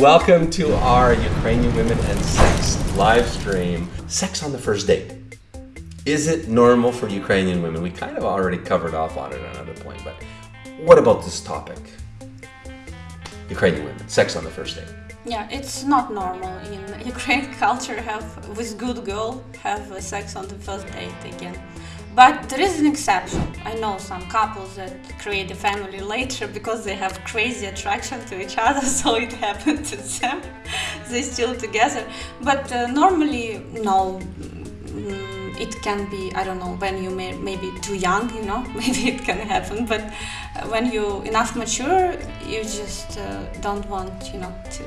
Welcome to our Ukrainian Women and Sex live stream. Sex on the first date. Is it normal for Ukrainian women? We kind of already covered off on it at another point, but what about this topic? Ukrainian women, sex on the first date. Yeah, it's not normal in Ukrainian culture have with good girl have sex on the first date again. But there is an exception. I know some couples that create a family later because they have crazy attraction to each other, so it happened to them. they still together. But uh, normally, no. Mm, it can be I don't know when you may maybe too young, you know, maybe it can happen. But uh, when you enough mature, you just uh, don't want, you know, to.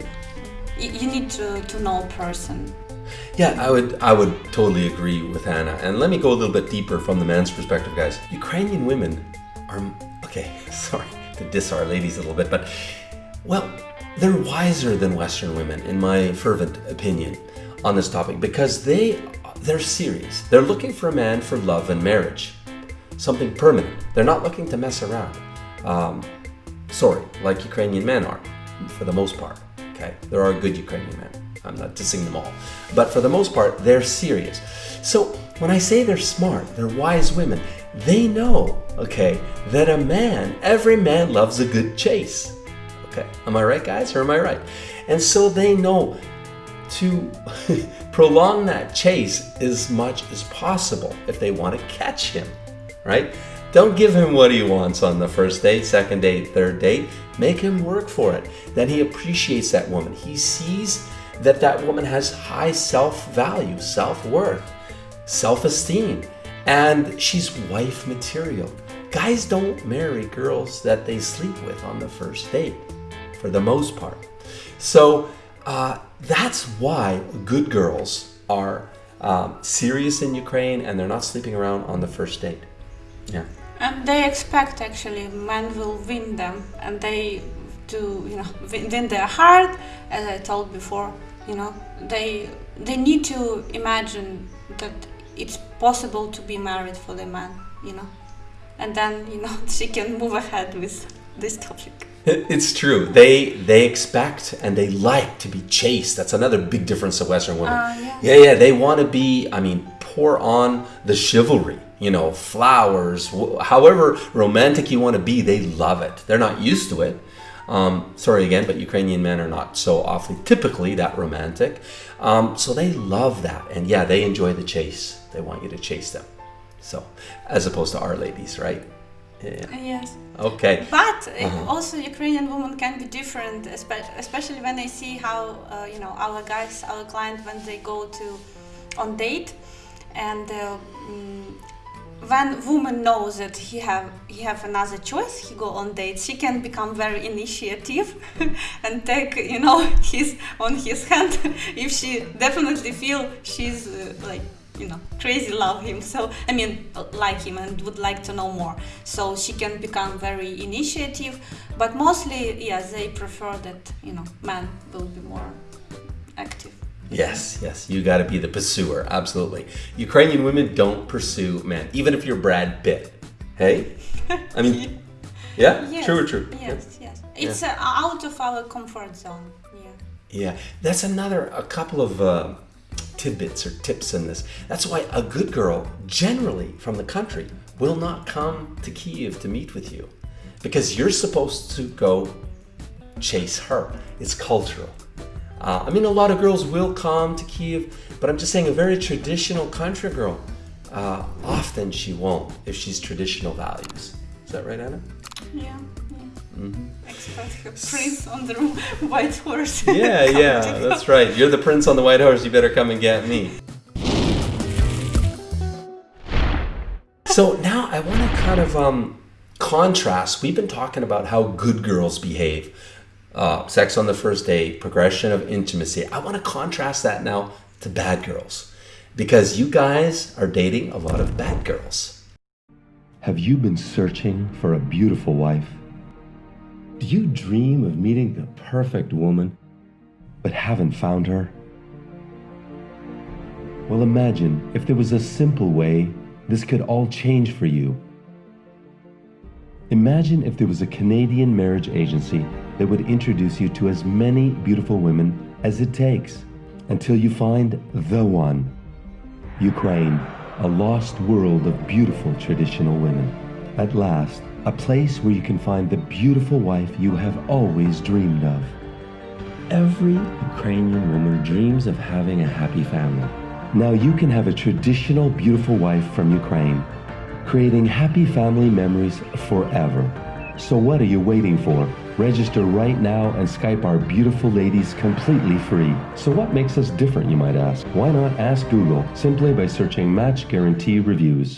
You, you need to to know a person yeah, I would I would totally agree with Anna. And let me go a little bit deeper from the man's perspective, guys. Ukrainian women are okay, sorry to diss our ladies a little bit, but well, they're wiser than Western women, in my fervent opinion, on this topic because they they're serious. They're looking for a man for love and marriage, something permanent. They're not looking to mess around. Um, sorry, like Ukrainian men are, for the most part. Okay, there are good Ukrainian men. I'm not dissing them all. But for the most part, they're serious. So when I say they're smart, they're wise women, they know, okay, that a man, every man loves a good chase. Okay, am I right, guys, or am I right? And so they know to prolong that chase as much as possible if they want to catch him, right? Don't give him what he wants on the first date, second date, third date. Make him work for it. Then he appreciates that woman. He sees that that woman has high self-value, self-worth, self-esteem, and she's wife material. Guys don't marry girls that they sleep with on the first date, for the most part. So uh, that's why good girls are um, serious in Ukraine and they're not sleeping around on the first date. Yeah. And they expect actually men will win them and they to you know win their heart as I told before you know they they need to imagine that it's possible to be married for the man you know. And then you know she can move ahead with this topic. It's true. They they expect and they like to be chased. That's another big difference of western women. Uh, yeah. yeah yeah they want to be i mean pour on the chivalry you know flowers however romantic you want to be they love it. They're not used to it um, sorry again, but Ukrainian men are not so awfully typically that romantic. Um, so they love that. And yeah, they enjoy the chase. They want you to chase them. So, as opposed to our ladies, right? Yeah. Yes. Okay. But uh -huh. also Ukrainian women can be different, especially when they see how uh, you know our guys, our client, when they go to on date, and uh, mm, when woman knows that he have he have another choice he go on dates. She can become very initiative and take you know his on his hand. If she definitely feel she's uh, like you know crazy love him so i mean like him and would like to know more. So she can become very initiative but mostly yeah they prefer that you know man will be more Yes, yes, you got to be the pursuer, absolutely. Ukrainian women don't pursue men, even if you're Brad Pitt. Hey? I mean, yeah? Yes, true or true? Yes, yeah. yes. It's yeah. uh, out of our comfort zone. Yeah. Yeah, that's another, a couple of uh, tidbits or tips in this. That's why a good girl, generally from the country, will not come to Kiev to meet with you because you're supposed to go chase her. It's cultural. Uh, I mean, a lot of girls will come to Kiev, but I'm just saying a very traditional country girl, uh, often she won't if she's traditional values. Is that right, Anna? Yeah. Mm -hmm. prince on the white horse. Yeah, yeah, that's right. You're the prince on the white horse. You better come and get me. So now I want to kind of um, contrast. We've been talking about how good girls behave uh, sex on the first date, progression of intimacy. I want to contrast that now to bad girls because you guys are dating a lot of bad girls. Have you been searching for a beautiful wife? Do you dream of meeting the perfect woman but haven't found her? Well, imagine if there was a simple way this could all change for you. Imagine if there was a Canadian marriage agency that would introduce you to as many beautiful women as it takes until you find the one. Ukraine, a lost world of beautiful traditional women. At last, a place where you can find the beautiful wife you have always dreamed of. Every Ukrainian woman dreams of having a happy family. Now you can have a traditional beautiful wife from Ukraine, creating happy family memories forever. So what are you waiting for? Register right now and Skype our beautiful ladies completely free. So what makes us different, you might ask? Why not ask Google simply by searching Match Guarantee Reviews?